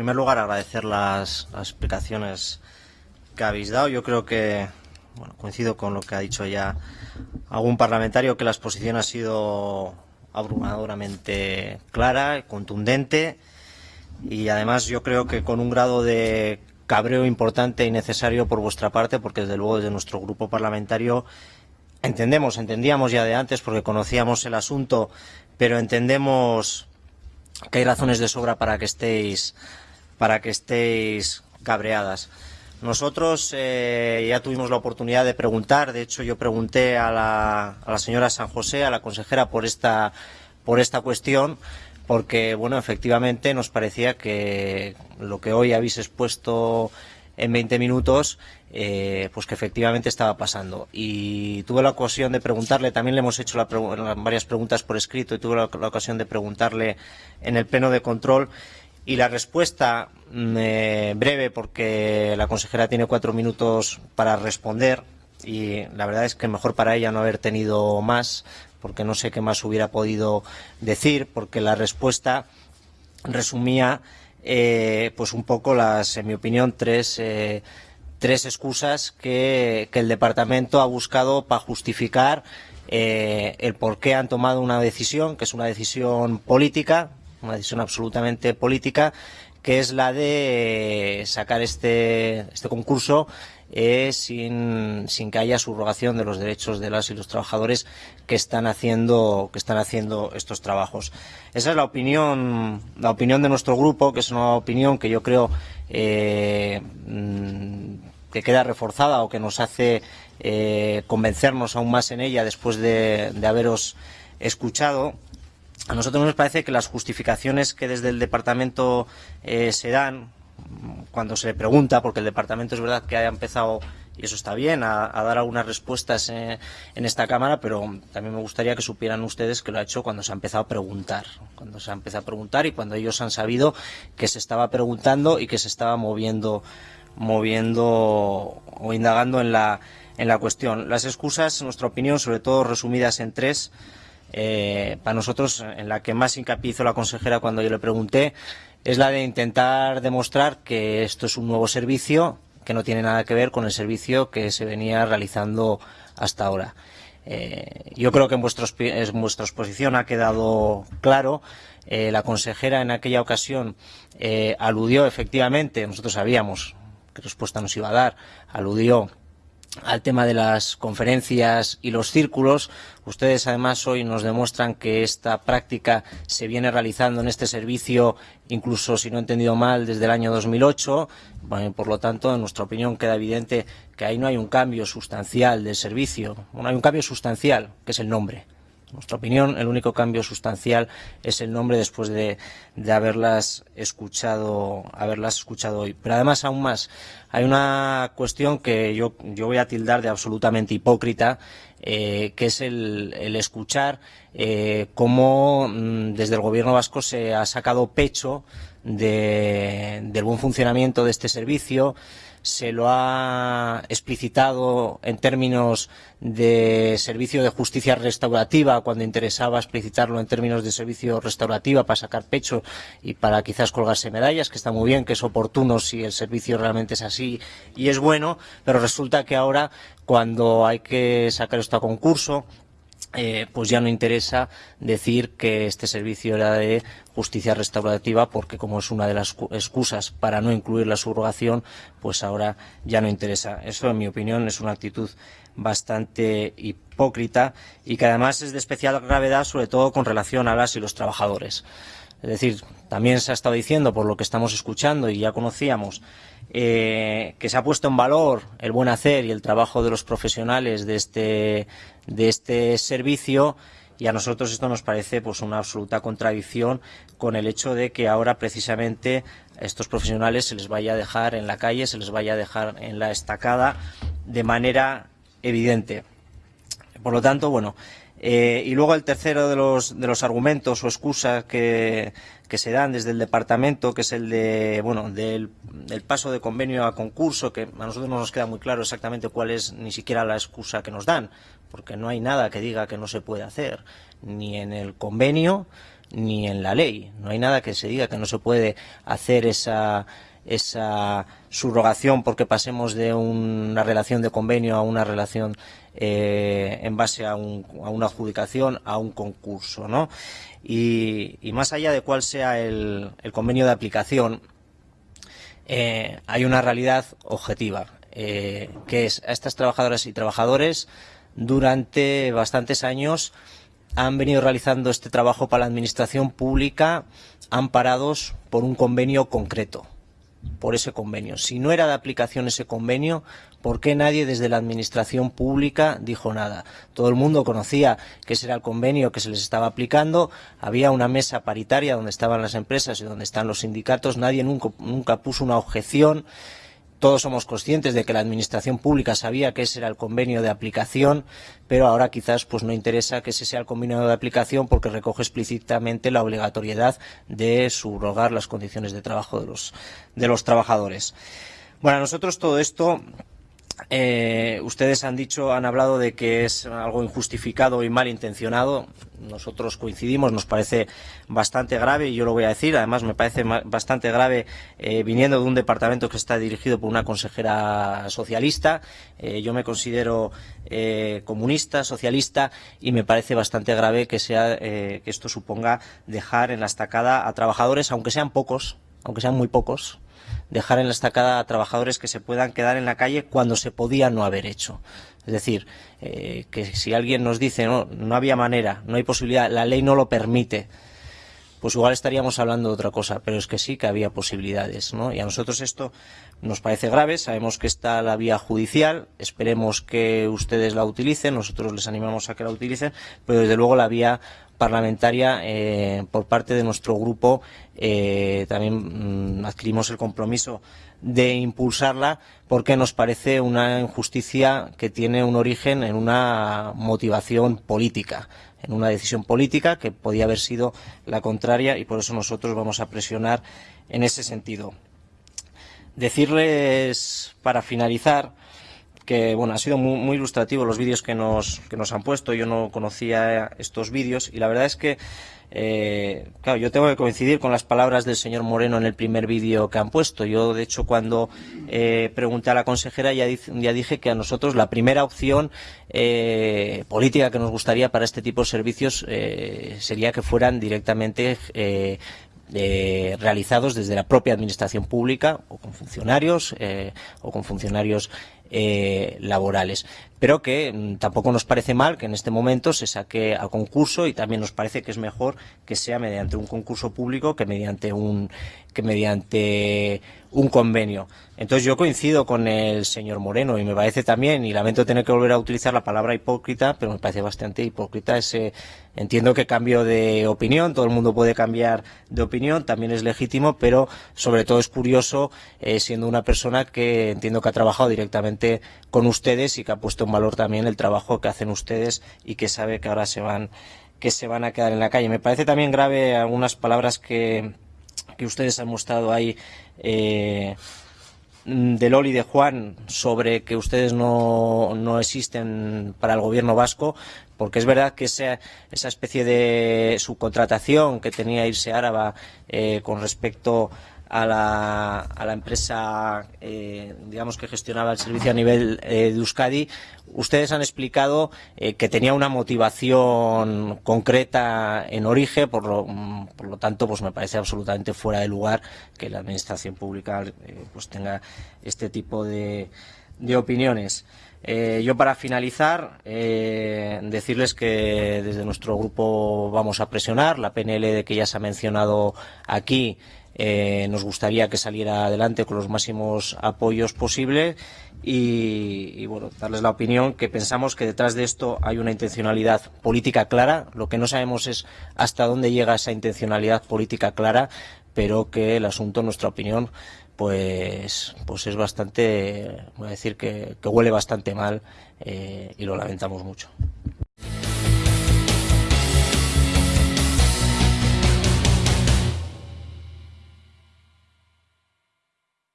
primer lugar, agradecer las, las, explicaciones que habéis dado. Yo creo que, bueno, coincido con lo que ha dicho ya algún parlamentario, que la exposición ha sido abrumadoramente clara contundente y además yo creo que con un grado de cabreo importante y necesario por vuestra parte, porque desde luego desde nuestro grupo parlamentario entendemos, entendíamos ya de antes porque conocíamos el asunto, pero entendemos que hay razones de sobra para que estéis, para que estéis cabreadas. Nosotros eh, ya tuvimos la oportunidad de preguntar, de hecho yo pregunté a la, a la señora San José, a la consejera, por esta, por esta cuestión, porque bueno, efectivamente nos parecía que lo que hoy habéis expuesto en 20 minutos, eh, pues que efectivamente estaba pasando. Y tuve la ocasión de preguntarle, también le hemos hecho la, varias preguntas por escrito y tuve la, ocasión de preguntarle en el pleno de control y la respuesta eh, breve porque la consejera tiene cuatro minutos para responder y la verdad es que mejor para ella no haber tenido más porque no sé qué más hubiera podido decir porque la respuesta resumía eh, pues un poco las, en mi opinión, tres, eh, tres excusas que, que, el departamento ha buscado para justificar eh, el por qué han tomado una decisión, que es una decisión política, una decisión absolutamente política, que es la de sacar este, este concurso eh, sin, sin, que haya subrogación de los derechos de las y los trabajadores que están haciendo que están haciendo estos trabajos. Esa es la opinión la opinión de nuestro grupo, que es una opinión que yo creo eh, que queda reforzada o que nos hace eh, convencernos aún más en ella después de, de haberos escuchado a nosotros nos parece que las justificaciones que desde el departamento eh, se dan cuando se le pregunta, porque el departamento es verdad que haya empezado, y eso está bien, a, a dar algunas respuestas eh, en esta Cámara, pero también me gustaría que supieran ustedes que lo ha hecho cuando se ha empezado a preguntar, cuando se ha empezado a preguntar y cuando ellos han sabido que se estaba preguntando y que se estaba moviendo, moviendo o indagando en la, en la cuestión. Las excusas, en nuestra opinión, sobre todo resumidas en tres, eh, para nosotros, en la que más hincapié la consejera cuando yo le pregunté, es la de intentar demostrar que esto es un nuevo servicio que no tiene nada que ver con el servicio que se venía realizando hasta ahora. Eh, yo creo que en, vuestros, en, vuestra exposición ha quedado claro. Eh, la consejera en aquella ocasión aludió efectivamente, nosotros sabíamos qué respuesta nos iba a dar, aludió al tema de las conferencias y los círculos. Ustedes además hoy nos demuestran que esta práctica se viene realizando en este servicio, incluso si no he entendido mal, desde el año 2008. Bueno, por lo tanto, en nuestra opinión queda evidente que ahí no hay un cambio sustancial del servicio. Bueno, hay un cambio sustancial, que es el nombre. Nuestra opinión, el único cambio sustancial es el nombre después de, de, haberlas escuchado, haberlas escuchado hoy. Pero además, aún más, hay una cuestión que yo, yo voy a tildar de absolutamente hipócrita, eh, que es el, escuchar eh, cómo mmm, desde el gobierno vasco se ha sacado pecho de, del buen funcionamiento de este servicio, se lo ha explicitado en términos de servicio de justicia restaurativa cuando interesaba explicitarlo en términos de servicio restaurativa para sacar pecho y para quizás colgarse medallas, que está muy bien, que es oportuno si el servicio realmente es así y es bueno, pero resulta que ahora cuando hay que sacar esto a concurso eh, pues ya no interesa decir que este servicio era de justicia restaurativa porque como es una de las excusas para no incluir la subrogación, pues ahora ya no interesa. Eso, en mi opinión, es una actitud bastante hipócrita y que además es de especial gravedad, sobre todo con relación a las y los trabajadores. Es decir, también se ha estado diciendo, por lo que estamos escuchando y ya conocíamos, eh, que se ha puesto en valor el buen hacer y el trabajo de los profesionales de este, de este servicio y a nosotros esto nos parece pues una absoluta contradicción con el hecho de que ahora precisamente a estos profesionales se les vaya a dejar en la calle, se les vaya a dejar en la estacada de manera evidente. Por lo tanto, bueno, eh, y luego el tercero de los, de los argumentos o excusas que, que, se dan desde el departamento, que es el de, bueno, del, del, paso de convenio a concurso, que a nosotros no nos queda muy claro exactamente cuál es ni siquiera la excusa que nos dan, porque no hay nada que diga que no se puede hacer, ni en el convenio, ni en la ley. No hay nada que se diga que no se puede hacer esa esa subrogación porque pasemos de una relación de convenio a una relación eh, en base a, una adjudicación, a un concurso. ¿no? Y, más allá de cuál sea el, convenio de aplicación, eh, hay una realidad objetiva, eh, que es a estas trabajadoras y trabajadores durante bastantes años han venido realizando este trabajo para la administración pública amparados por un convenio concreto por ese convenio. Si no era de aplicación ese convenio, ¿por qué nadie desde la Administración Pública dijo nada? Todo el mundo conocía que ese era el convenio que se les estaba aplicando, había una mesa paritaria donde estaban las empresas y donde están los sindicatos, nadie nunca, nunca puso una objeción todos somos conscientes de que la administración pública sabía que ese era el convenio de aplicación, pero ahora quizás pues no interesa que ese sea el convenio de aplicación porque recoge explícitamente la obligatoriedad de subrogar las condiciones de trabajo de los, de los trabajadores. Bueno, a nosotros todo esto eh, ustedes han dicho, han hablado de que es algo injustificado y malintencionado. Nosotros coincidimos, nos parece bastante grave y yo lo voy a decir. Además, me parece bastante grave eh, viniendo de un departamento que está dirigido por una consejera socialista. Eh, yo me considero comunista, socialista y me parece bastante grave que sea que esto suponga dejar en la estacada a trabajadores, aunque sean pocos, aunque sean muy pocos, dejar en la estacada a trabajadores que se puedan quedar en la calle cuando se podía no haber hecho. Es decir, eh, que si alguien nos dice no, no había manera, no hay posibilidad, la ley no lo permite, pues igual estaríamos hablando de otra cosa, pero es que sí que había posibilidades, ¿no? Y a nosotros esto nos parece grave, sabemos que está la vía judicial, esperemos que ustedes la utilicen, nosotros les animamos a que la utilicen, pero desde luego la vía parlamentaria eh, por parte de nuestro grupo eh, también mm, adquirimos el compromiso de impulsarla porque nos parece una injusticia que tiene un origen en una motivación política en una decisión política que podía haber sido la contraria y por eso nosotros vamos a presionar en ese sentido. Decirles, para finalizar, que bueno, ha sido muy, ilustrativo los vídeos que nos, que nos han puesto. Yo no conocía estos vídeos y la verdad es que eh, claro, yo tengo que coincidir con las palabras del señor Moreno en el primer vídeo que han puesto. Yo, de hecho, cuando eh, pregunté a la consejera ya, ya, dije que a nosotros la primera opción eh, política que nos gustaría para este tipo de servicios sería que fueran directamente realizados desde la propia administración pública o con funcionarios o con funcionarios eh, laborales. Pero que mm, tampoco nos parece mal que en este momento se saque al concurso y también nos parece que es mejor que sea mediante un concurso público que mediante un que mediante un convenio. Entonces yo coincido con el señor Moreno y me parece también, y lamento tener que volver a utilizar la palabra hipócrita, pero me parece bastante hipócrita ese, entiendo que cambio de opinión, todo el mundo puede cambiar de opinión, también es legítimo, pero sobre todo es curioso eh, siendo una persona que entiendo que ha trabajado directamente con ustedes y que ha puesto en valor también el trabajo que hacen ustedes y que sabe que ahora se van que se van a quedar en la calle. Me parece también grave algunas palabras que, que ustedes han mostrado ahí eh, de Loli y de Juan sobre que ustedes no, no, existen para el gobierno vasco, porque es verdad que esa, esa especie de subcontratación que tenía Irse Áraba eh, con respecto a la, empresa eh, digamos que gestionaba el servicio a nivel eh, de Euskadi, ustedes han explicado eh, que tenía una motivación concreta en origen, por lo, por lo, tanto pues me parece absolutamente fuera de lugar que la administración pública pues tenga este tipo de, de opiniones. yo para finalizar, decirles que desde nuestro grupo vamos a presionar la PNL de que ya se ha mencionado aquí eh, nos gustaría que saliera adelante con los máximos apoyos posibles y, bueno, darles la opinión que pensamos que detrás de esto hay una intencionalidad política clara. Lo que no sabemos es hasta dónde llega esa intencionalidad política clara, pero que el asunto, en nuestra opinión, pues, pues es bastante, voy a decir que, huele bastante mal eh, y lo lamentamos mucho.